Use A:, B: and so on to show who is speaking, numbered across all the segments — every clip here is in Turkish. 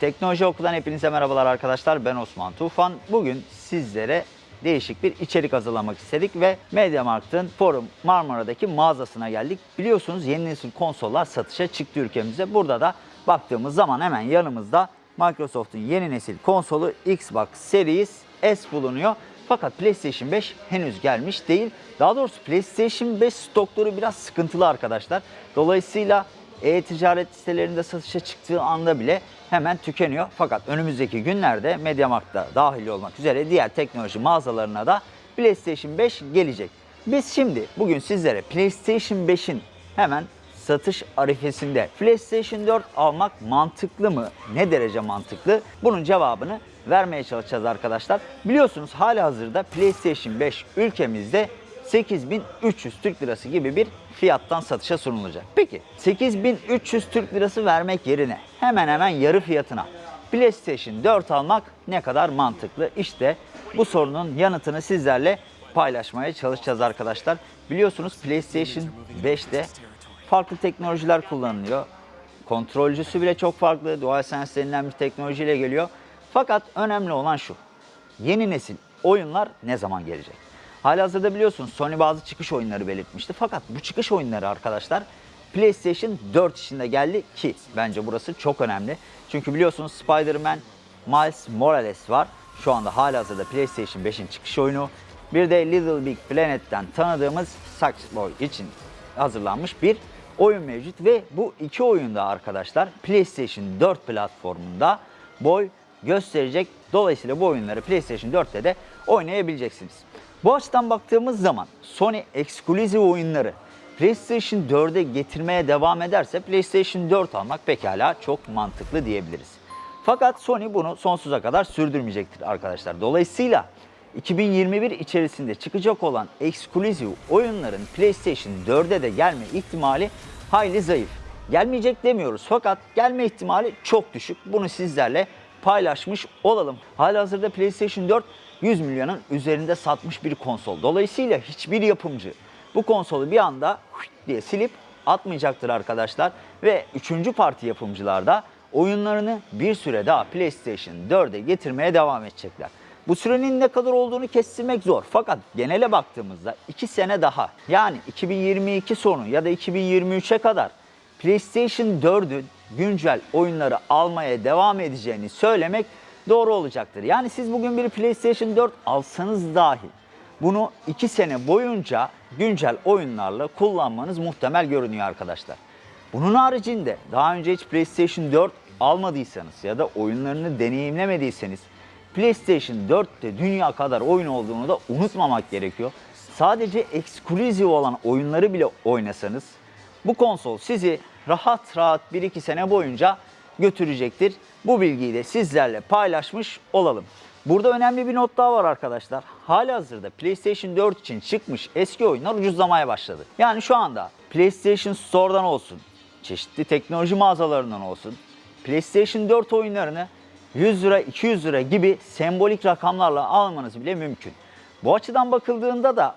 A: Teknoloji Oku'dan hepinize merhabalar arkadaşlar. Ben Osman Tufan. Bugün sizlere değişik bir içerik hazırlamak istedik ve MediaMarkt'ın Forum Marmara'daki mağazasına geldik. Biliyorsunuz yeni nesil konsollar satışa çıktı ülkemizde. Burada da baktığımız zaman hemen yanımızda Microsoft'un yeni nesil konsolu Xbox Series S bulunuyor. Fakat PlayStation 5 henüz gelmiş değil. Daha doğrusu PlayStation 5 stokları biraz sıkıntılı arkadaşlar. Dolayısıyla e-ticaret sitelerinde satışa çıktığı anda bile hemen tükeniyor. Fakat önümüzdeki günlerde MediaMarkt'ta dahil olmak üzere diğer teknoloji mağazalarına da PlayStation 5 gelecek. Biz şimdi bugün sizlere PlayStation 5'in hemen satış arifesinde PlayStation 4 almak mantıklı mı? Ne derece mantıklı? Bunun cevabını vermeye çalışacağız arkadaşlar. Biliyorsunuz hali hazırda PlayStation 5 ülkemizde 8300 Türk Lirası gibi bir fiyattan satışa sunulacak. Peki 8300 Türk Lirası vermek yerine hemen hemen yarı fiyatına PlayStation 4 almak ne kadar mantıklı? İşte bu sorunun yanıtını sizlerle paylaşmaya çalışacağız arkadaşlar. Biliyorsunuz PlayStation 5'te farklı teknolojiler kullanılıyor. Kontrolcüsü bile çok farklı. DualSense denilen bir teknolojiyle geliyor. Fakat önemli olan şu. Yeni nesil oyunlar ne zaman gelecek? Halihazırda biliyorsunuz Sony bazı çıkış oyunları belirtmişti. Fakat bu çıkış oyunları arkadaşlar PlayStation 4 içinde geldi ki bence burası çok önemli. Çünkü biliyorsunuz Spider-Man Miles Morales var. Şu anda halihazırda PlayStation 5'in çıkış oyunu. Bir de Little Big Planet'ten tanıdığımız Sackboy için hazırlanmış bir oyun mevcut ve bu iki oyunda arkadaşlar PlayStation 4 platformunda boy gösterecek. Dolayısıyla bu oyunları PlayStation 4'te de oynayabileceksiniz. Bu açıdan baktığımız zaman Sony ekskluziv oyunları PlayStation 4'e getirmeye devam ederse PlayStation 4 almak pekala çok mantıklı diyebiliriz. Fakat Sony bunu sonsuza kadar sürdürmeyecektir arkadaşlar. Dolayısıyla 2021 içerisinde çıkacak olan ekskluziv oyunların PlayStation 4'e de gelme ihtimali hayli zayıf. Gelmeyecek demiyoruz fakat gelme ihtimali çok düşük. Bunu sizlerle paylaşmış olalım. Halihazırda PlayStation 4 100 milyonun üzerinde satmış bir konsol. Dolayısıyla hiçbir yapımcı bu konsolu bir anda diye silip atmayacaktır arkadaşlar. Ve üçüncü parti yapımcılar da oyunlarını bir süre daha PlayStation 4'e getirmeye devam edecekler. Bu sürenin ne kadar olduğunu kestirmek zor. Fakat genele baktığımızda 2 sene daha yani 2022 sonu ya da 2023'e kadar PlayStation 4'ün güncel oyunları almaya devam edeceğini söylemek doğru olacaktır. Yani siz bugün bir PlayStation 4 alsanız dahi bunu 2 sene boyunca güncel oyunlarla kullanmanız muhtemel görünüyor arkadaşlar. Bunun haricinde daha önce hiç PlayStation 4 almadıysanız ya da oyunlarını deneyimlemediyseniz PlayStation 4'te dünya kadar oyun olduğunu da unutmamak gerekiyor. Sadece ekskluziv olan oyunları bile oynasanız bu konsol sizi rahat rahat 1-2 sene boyunca götürecektir. Bu bilgiyi de sizlerle paylaşmış olalım. Burada önemli bir not daha var arkadaşlar. Halihazırda PlayStation 4 için çıkmış eski oyunlar ucuzlamaya başladı. Yani şu anda PlayStation Store'dan olsun, çeşitli teknoloji mağazalarından olsun, PlayStation 4 oyunlarını 100 lira, 200 lira gibi sembolik rakamlarla almanız bile mümkün. Bu açıdan bakıldığında da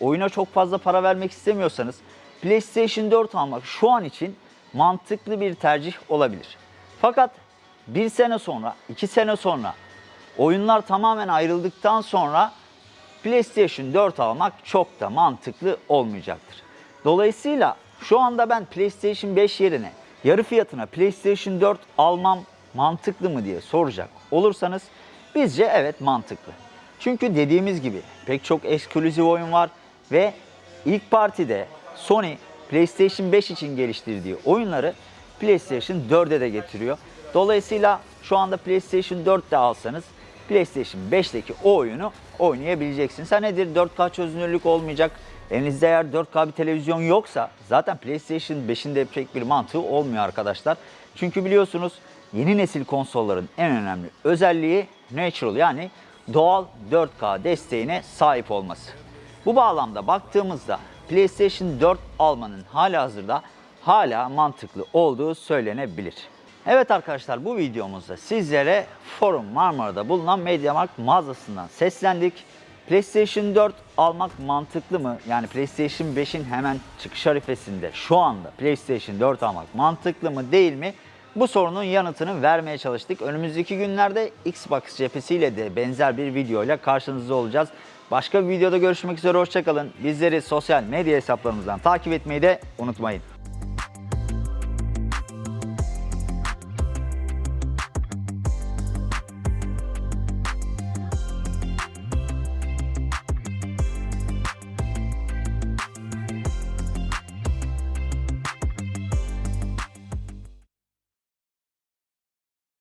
A: oyuna çok fazla para vermek istemiyorsanız PlayStation 4 almak şu an için mantıklı bir tercih olabilir. Fakat bir sene sonra, iki sene sonra oyunlar tamamen ayrıldıktan sonra PlayStation 4 almak çok da mantıklı olmayacaktır. Dolayısıyla şu anda ben PlayStation 5 yerine yarı fiyatına PlayStation 4 almam mantıklı mı diye soracak olursanız bizce evet mantıklı. Çünkü dediğimiz gibi pek çok eksklusif oyun var ve ilk partide Sony PlayStation 5 için geliştirdiği oyunları PlayStation 4'e de getiriyor. Dolayısıyla şu anda PlayStation 4'te alsanız PlayStation 5'teki o oyunu oynayabileceksiniz. Ha nedir? 4K çözünürlük olmayacak. Elinizde eğer 4K bir televizyon yoksa zaten PlayStation 5'in de pek bir mantığı olmuyor arkadaşlar. Çünkü biliyorsunuz yeni nesil konsolların en önemli özelliği natural yani doğal 4K desteğine sahip olması. Bu bağlamda baktığımızda PlayStation 4 almanın hala hazırda hala mantıklı olduğu söylenebilir. Evet arkadaşlar bu videomuzda sizlere Forum Marmara'da bulunan MediaMarkt mağazasından seslendik. PlayStation 4 almak mantıklı mı? Yani PlayStation 5'in hemen çıkış harifesinde şu anda PlayStation 4 almak mantıklı mı değil mi? Bu sorunun yanıtını vermeye çalıştık. Önümüzdeki günlerde Xbox cephesiyle de benzer bir videoyla karşınızda olacağız. Başka bir videoda görüşmek üzere hoşçakalın. Bizleri sosyal medya hesaplarımızdan takip etmeyi de unutmayın.